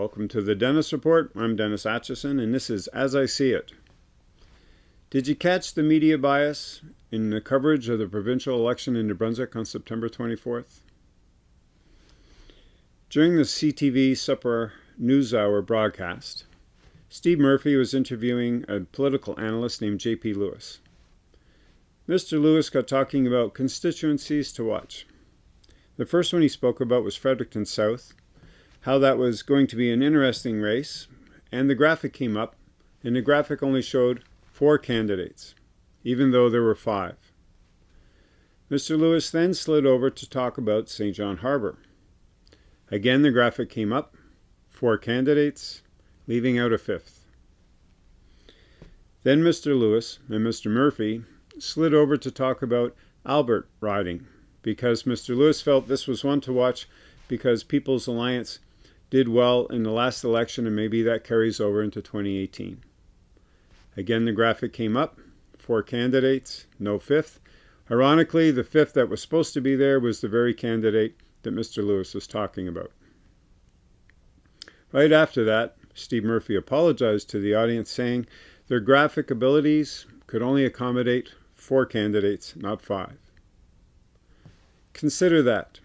Welcome to the Dennis Report. I'm Dennis Atchison, and this is As I See It. Did you catch the media bias in the coverage of the provincial election in New Brunswick on September 24th? During the CTV Supper News Hour broadcast, Steve Murphy was interviewing a political analyst named J.P. Lewis. Mr. Lewis got talking about constituencies to watch. The first one he spoke about was Fredericton South, how that was going to be an interesting race, and the graphic came up, and the graphic only showed four candidates, even though there were five. Mr. Lewis then slid over to talk about Saint John Harbour. Again, the graphic came up, four candidates, leaving out a fifth. Then Mr. Lewis and Mr. Murphy slid over to talk about Albert riding, because Mr. Lewis felt this was one to watch because People's Alliance did well in the last election and maybe that carries over into 2018. Again, the graphic came up, four candidates, no fifth. Ironically, the fifth that was supposed to be there was the very candidate that Mr. Lewis was talking about. Right after that, Steve Murphy apologized to the audience saying their graphic abilities could only accommodate four candidates, not five. Consider that.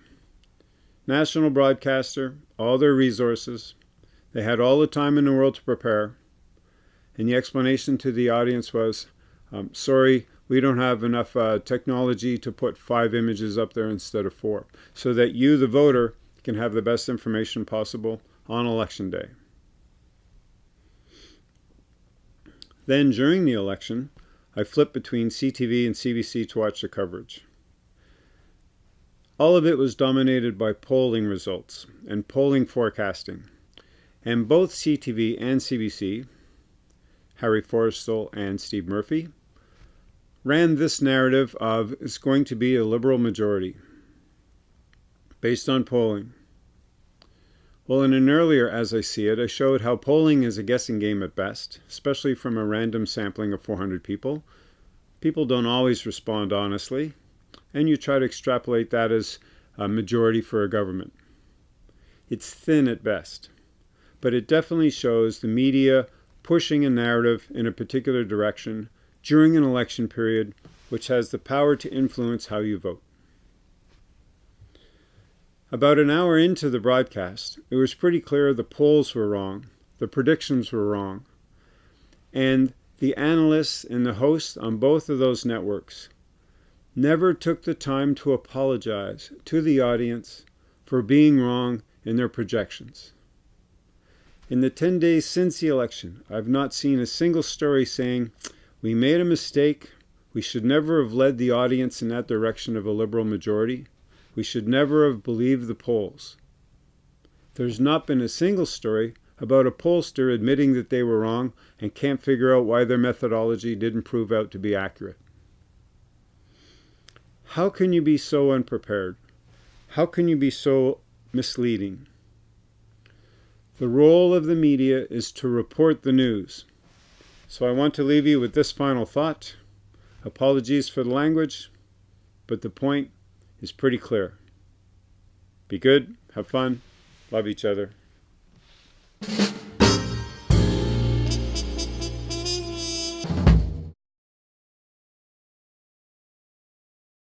National broadcaster, all their resources, they had all the time in the world to prepare, and the explanation to the audience was, um, sorry, we don't have enough uh, technology to put five images up there instead of four, so that you, the voter, can have the best information possible on election day. Then, during the election, I flipped between CTV and CBC to watch the coverage. All of it was dominated by polling results and polling forecasting. And both CTV and CBC, Harry Forestell and Steve Murphy, ran this narrative of it's going to be a liberal majority based on polling. Well, in an earlier As I See It, I showed how polling is a guessing game at best, especially from a random sampling of 400 people. People don't always respond honestly, and you try to extrapolate that as a majority for a government. It's thin at best, but it definitely shows the media pushing a narrative in a particular direction during an election period which has the power to influence how you vote. About an hour into the broadcast, it was pretty clear the polls were wrong, the predictions were wrong, and the analysts and the hosts on both of those networks never took the time to apologize to the audience for being wrong in their projections. In the 10 days since the election, I've not seen a single story saying, we made a mistake, we should never have led the audience in that direction of a liberal majority, we should never have believed the polls. There's not been a single story about a pollster admitting that they were wrong and can't figure out why their methodology didn't prove out to be accurate. How can you be so unprepared? How can you be so misleading? The role of the media is to report the news. So I want to leave you with this final thought. Apologies for the language, but the point is pretty clear. Be good, have fun, love each other.